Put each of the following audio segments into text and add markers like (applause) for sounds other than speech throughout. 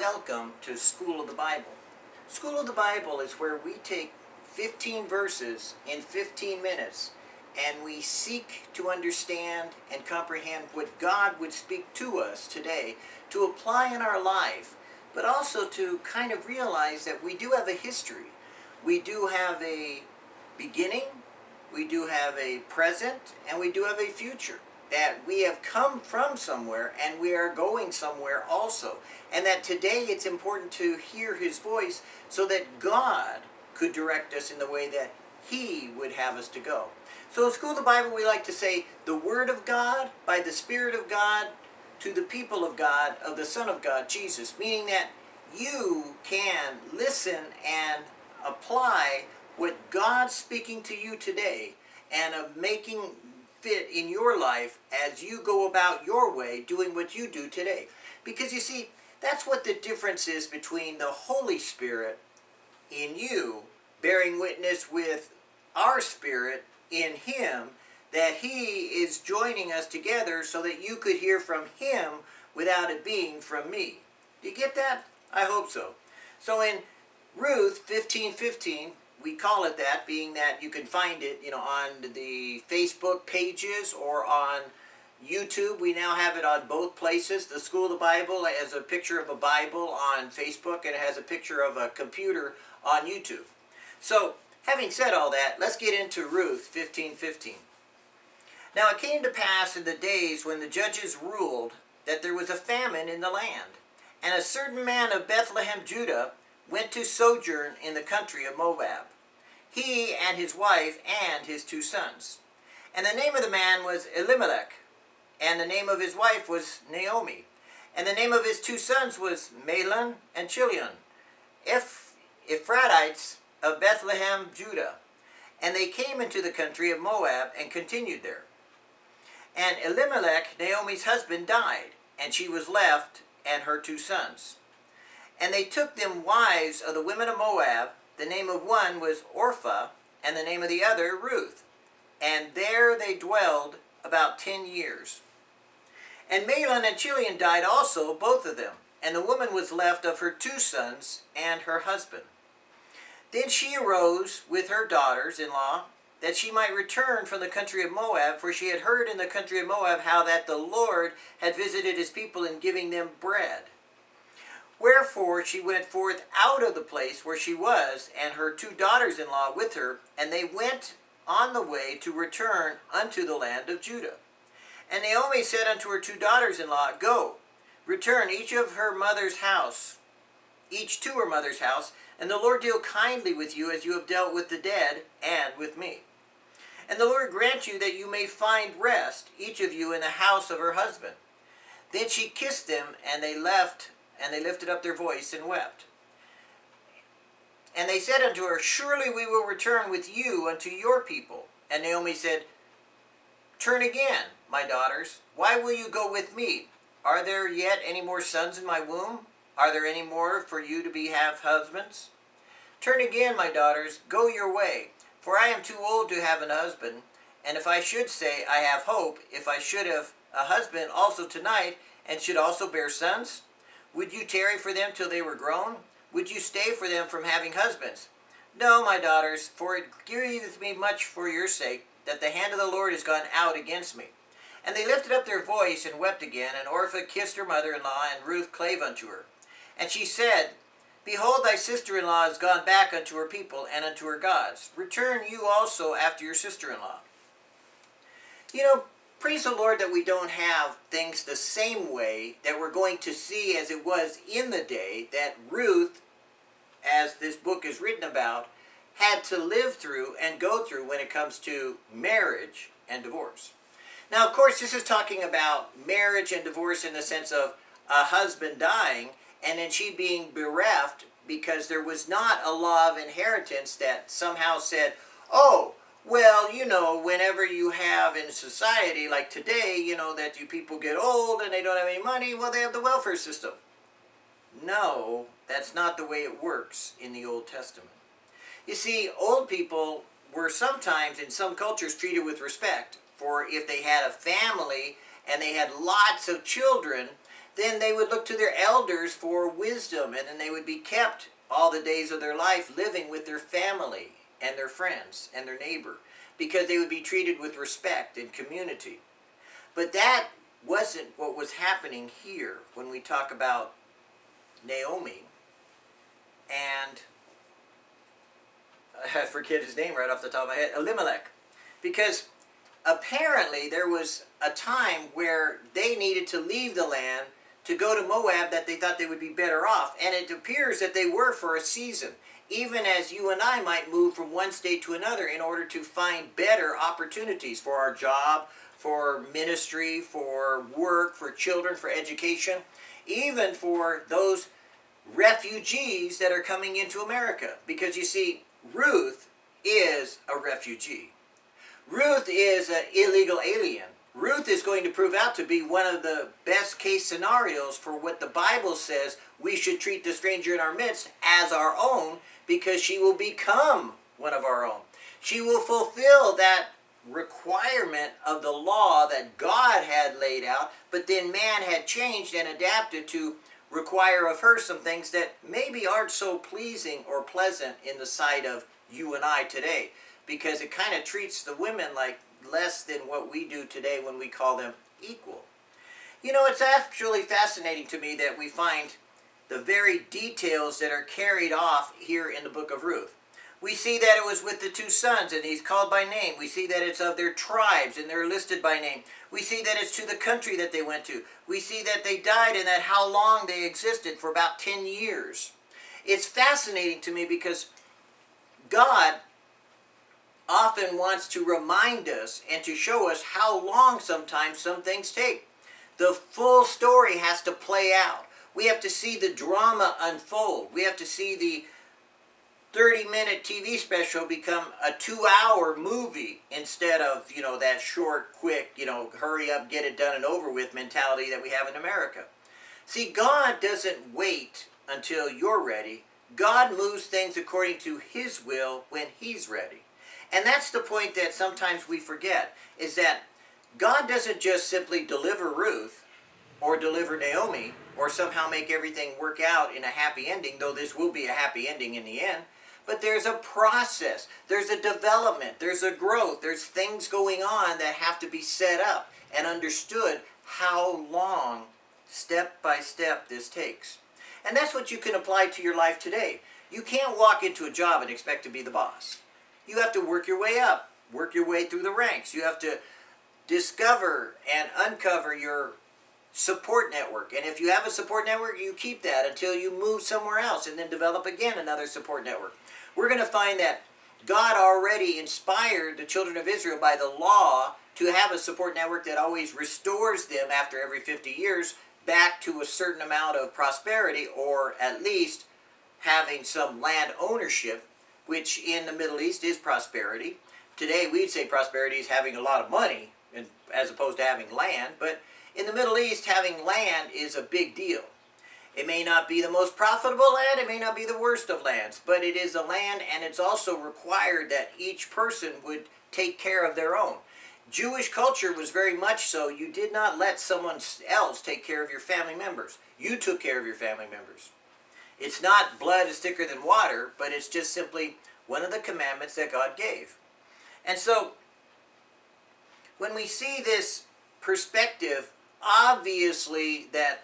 welcome to School of the Bible. School of the Bible is where we take 15 verses in 15 minutes and we seek to understand and comprehend what God would speak to us today to apply in our life, but also to kind of realize that we do have a history. We do have a beginning, we do have a present, and we do have a future that we have come from somewhere and we are going somewhere also. And that today it's important to hear his voice so that God could direct us in the way that he would have us to go. So in School of the Bible we like to say the Word of God by the Spirit of God to the people of God of the Son of God, Jesus. Meaning that you can listen and apply what God's speaking to you today and of making fit in your life as you go about your way doing what you do today. Because you see, that's what the difference is between the Holy Spirit in you bearing witness with our spirit in Him that He is joining us together so that you could hear from Him without it being from me. Do you get that? I hope so. So in Ruth 15:15, 15, we call it that, being that you can find it, you know, on the Facebook pages or on YouTube. We now have it on both places. The School of the Bible has a picture of a Bible on Facebook and it has a picture of a computer on YouTube. So, having said all that, let's get into Ruth 15:15. 15. Now it came to pass in the days when the judges ruled that there was a famine in the land, and a certain man of Bethlehem, Judah, went to sojourn in the country of Moab, he and his wife and his two sons. And the name of the man was Elimelech, and the name of his wife was Naomi, and the name of his two sons was Mahlon and Chilion, Eph Ephrathites of Bethlehem, Judah. And they came into the country of Moab and continued there. And Elimelech, Naomi's husband, died, and she was left and her two sons. And they took them wives of the women of Moab. The name of one was Orpha, and the name of the other Ruth. And there they dwelled about ten years. And Mahlon and Chilion died also, both of them. And the woman was left of her two sons and her husband. Then she arose with her daughters-in-law, that she might return from the country of Moab, for she had heard in the country of Moab how that the Lord had visited his people in giving them bread. Wherefore she went forth out of the place where she was, and her two daughters-in-law with her, and they went on the way to return unto the land of Judah. And Naomi said unto her two daughters-in-law, Go, return each of her mother's house, each to her mother's house, and the Lord deal kindly with you as you have dealt with the dead and with me. And the Lord grant you that you may find rest, each of you in the house of her husband. Then she kissed them, and they left and they lifted up their voice and wept. And they said unto her, Surely we will return with you unto your people. And Naomi said, Turn again, my daughters. Why will you go with me? Are there yet any more sons in my womb? Are there any more for you to be have husbands? Turn again, my daughters, go your way, for I am too old to have an husband. And if I should say, I have hope, if I should have a husband also tonight, and should also bear sons, would you tarry for them till they were grown? Would you stay for them from having husbands? No, my daughters, for it grieveth me much for your sake, that the hand of the Lord is gone out against me. And they lifted up their voice and wept again, and Orpha kissed her mother-in-law, and Ruth clave unto her. And she said, Behold, thy sister-in-law is gone back unto her people and unto her gods. Return you also after your sister-in-law. You know, praise the Lord that we don't have things the same way that we're going to see as it was in the day that Ruth, as this book is written about, had to live through and go through when it comes to marriage and divorce. Now, of course, this is talking about marriage and divorce in the sense of a husband dying and then she being bereft because there was not a law of inheritance that somehow said, oh, well, you know, whenever you have in society, like today, you know, that you people get old and they don't have any money, well, they have the welfare system. No, that's not the way it works in the Old Testament. You see, old people were sometimes, in some cultures, treated with respect. For if they had a family and they had lots of children, then they would look to their elders for wisdom, and then they would be kept all the days of their life living with their family and their friends and their neighbor, because they would be treated with respect and community. But that wasn't what was happening here when we talk about Naomi and (laughs) I forget his name right off the top of my head, Elimelech. Because apparently there was a time where they needed to leave the land to go to Moab that they thought they would be better off. And it appears that they were for a season. Even as you and I might move from one state to another in order to find better opportunities for our job, for ministry, for work, for children, for education, even for those refugees that are coming into America. Because you see, Ruth is a refugee. Ruth is an illegal alien. Ruth is going to prove out to be one of the best case scenarios for what the Bible says we should treat the stranger in our midst as our own because she will become one of our own. She will fulfill that requirement of the law that God had laid out, but then man had changed and adapted to require of her some things that maybe aren't so pleasing or pleasant in the sight of you and I today because it kind of treats the women like less than what we do today when we call them equal. You know, it's actually fascinating to me that we find the very details that are carried off here in the book of Ruth. We see that it was with the two sons, and he's called by name. We see that it's of their tribes, and they're listed by name. We see that it's to the country that they went to. We see that they died and that how long they existed for about 10 years. It's fascinating to me because God often wants to remind us and to show us how long sometimes some things take. The full story has to play out. We have to see the drama unfold. We have to see the 30 minute TV special become a two hour movie instead of, you know, that short, quick, you know, hurry up, get it done and over with mentality that we have in America. See, God doesn't wait until you're ready. God moves things according to His will when He's ready. And that's the point that sometimes we forget, is that God doesn't just simply deliver Ruth or deliver Naomi or somehow make everything work out in a happy ending, though this will be a happy ending in the end. But there's a process, there's a development, there's a growth, there's things going on that have to be set up and understood how long, step by step, this takes. And that's what you can apply to your life today. You can't walk into a job and expect to be the boss. You have to work your way up, work your way through the ranks. You have to discover and uncover your support network. And if you have a support network, you keep that until you move somewhere else and then develop again another support network we're going to find that God already inspired the children of Israel by the law to have a support network that always restores them after every 50 years back to a certain amount of prosperity or at least having some land ownership, which in the Middle East is prosperity. Today we'd say prosperity is having a lot of money as opposed to having land, but in the Middle East having land is a big deal. It may not be the most profitable land, it may not be the worst of lands, but it is a land and it's also required that each person would take care of their own. Jewish culture was very much so. You did not let someone else take care of your family members. You took care of your family members. It's not blood is thicker than water, but it's just simply one of the commandments that God gave. And so, when we see this perspective, obviously that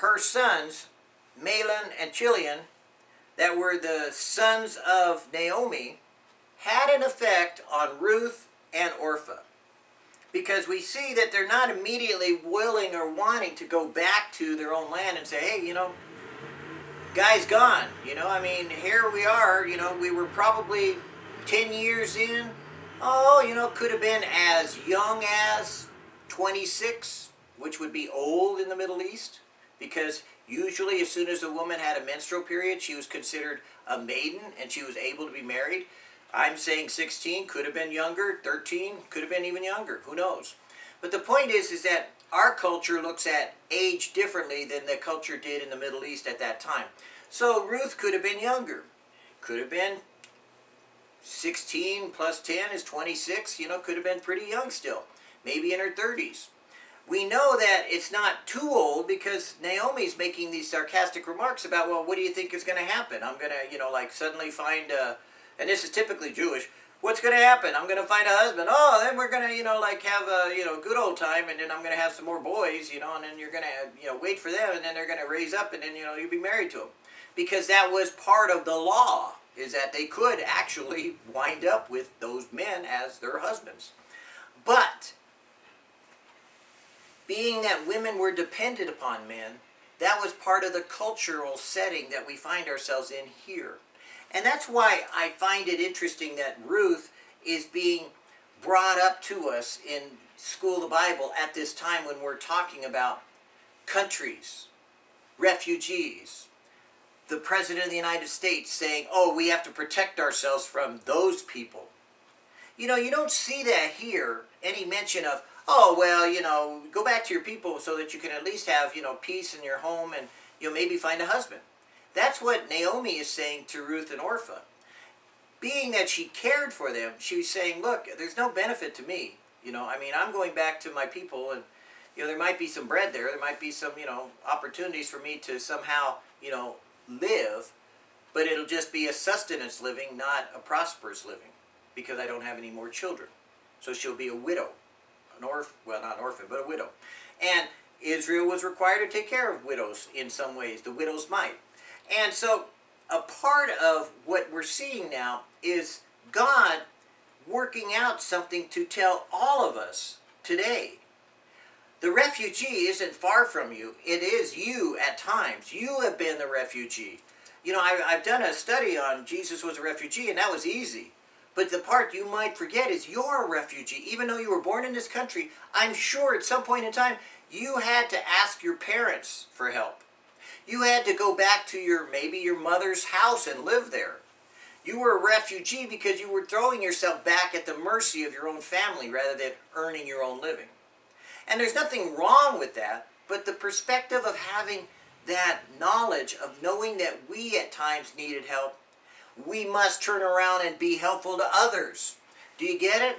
her sons, Mahlon and Chilion, that were the sons of Naomi, had an effect on Ruth and Orpha. Because we see that they're not immediately willing or wanting to go back to their own land and say, hey, you know, guy's gone. You know, I mean, here we are, you know, we were probably 10 years in. Oh, you know, could have been as young as 26, which would be old in the Middle East because usually as soon as a woman had a menstrual period, she was considered a maiden and she was able to be married. I'm saying 16, could have been younger, 13, could have been even younger, who knows. But the point is, is that our culture looks at age differently than the culture did in the Middle East at that time. So Ruth could have been younger, could have been 16 plus 10 is 26, you know, could have been pretty young still, maybe in her 30s. we know that it's not too old because Naomi's making these sarcastic remarks about, well, what do you think is going to happen? I'm going to, you know, like suddenly find, a, and this is typically Jewish, what's going to happen? I'm going to find a husband. Oh, then we're going to, you know, like have a, you know, good old time and then I'm going to have some more boys, you know, and then you're going to, you know, wait for them and then they're going to raise up and then, you know, you'll be married to them. Because that was part of the law, is that they could actually (laughs) wind up with those men as their husbands. But being that women were dependent upon men, that was part of the cultural setting that we find ourselves in here. And that's why I find it interesting that Ruth is being brought up to us in School of the Bible at this time when we're talking about countries, refugees, the President of the United States saying, oh, we have to protect ourselves from those people. You know, you don't see that here, any mention of, oh, well, you know, go back to your people so that you can at least have, you know, peace in your home and, you'll maybe find a husband. That's what Naomi is saying to Ruth and Orpha. Being that she cared for them, she's saying, look, there's no benefit to me. You know, I mean, I'm going back to my people and, you know, there might be some bread there. There might be some, you know, opportunities for me to somehow, you know, live. But it'll just be a sustenance living, not a prosperous living. Because I don't have any more children. So she'll be a widow an orphan, well not an orphan, but a widow. And Israel was required to take care of widows in some ways, the widow's mite. And so a part of what we're seeing now is God working out something to tell all of us today. The refugee isn't far from you. It is you at times. You have been the refugee. You know, I, have done a study on Jesus was a refugee, and that was easy. But the part you might forget is you're a refugee. Even though you were born in this country, I'm sure at some point in time, you had to ask your parents for help. You had to go back to your, maybe your mother's house and live there. You were a refugee because you were throwing yourself back at the mercy of your own family rather than earning your own living. And there's nothing wrong with that, but the perspective of having that knowledge of knowing that we at times needed help we must turn around and be helpful to others. Do you get it?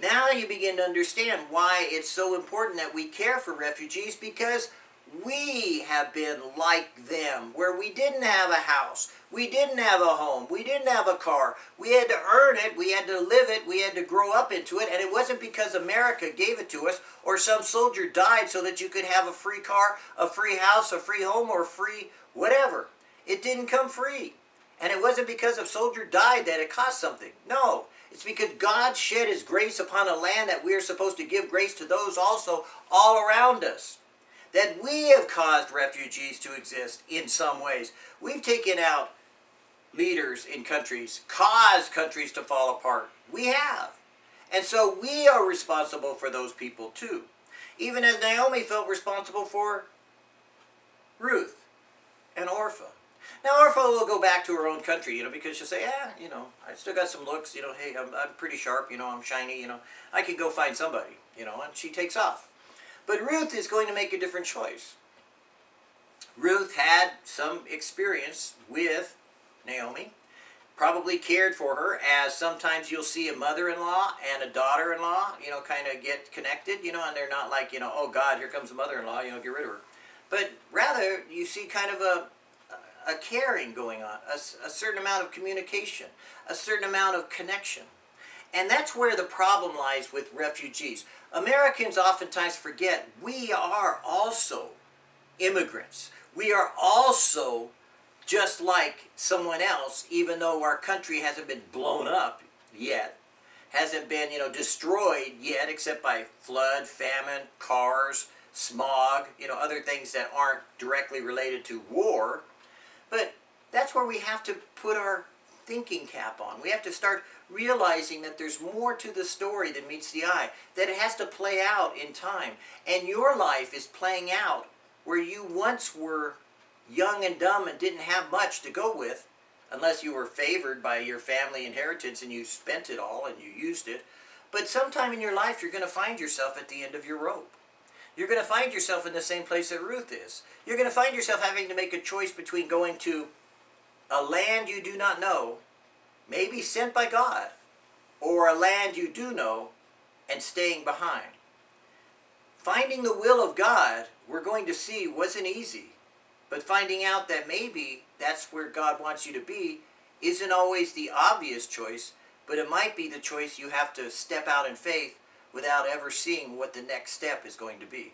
Now you begin to understand why it's so important that we care for refugees because we have been like them, where we didn't have a house, we didn't have a home, we didn't have a car. We had to earn it, we had to live it, we had to grow up into it, and it wasn't because America gave it to us or some soldier died so that you could have a free car, a free house, a free home, or free whatever. It didn't come free. And it wasn't because a soldier died that it cost something. No, it's because God shed his grace upon a land that we are supposed to give grace to those also all around us. That we have caused refugees to exist in some ways. We've taken out leaders in countries, caused countries to fall apart. We have. And so we are responsible for those people too. Even as Naomi felt responsible for Ruth and Orpha. Now Orpha will go back to her own country, you know, because she'll say, yeah, you know, I still got some looks, you know, hey, I'm, I'm pretty sharp, you know, I'm shiny, you know, I can go find somebody, you know, and she takes off. But Ruth is going to make a different choice. Ruth had some experience with Naomi, probably cared for her, as sometimes you'll see a mother-in-law and a daughter-in-law, you know, kind of get connected, you know, and they're not like, you know, oh God, here comes the mother-in-law, you know, get rid of her. But rather, you see kind of a a caring going on, a, a certain amount of communication, a certain amount of connection. And that's where the problem lies with refugees. Americans oftentimes forget we are also immigrants. We are also just like someone else, even though our country hasn't been blown up yet, hasn't been, you know, destroyed yet, except by flood, famine, cars, smog, you know, other things that aren't directly related to war. That's where we have to put our thinking cap on. We have to start realizing that there's more to the story than meets the eye, that it has to play out in time. And your life is playing out where you once were young and dumb and didn't have much to go with, unless you were favored by your family inheritance and you spent it all and you used it. But sometime in your life you're going to find yourself at the end of your rope you're going to find yourself in the same place that Ruth is. You're going to find yourself having to make a choice between going to a land you do not know, maybe sent by God, or a land you do know and staying behind. finding the will of God, we're going to see wasn't easy. But finding out that maybe that's where God wants you to be isn't always the obvious choice, but it might be the choice you have to step out in faith without ever seeing what the next step is going to be.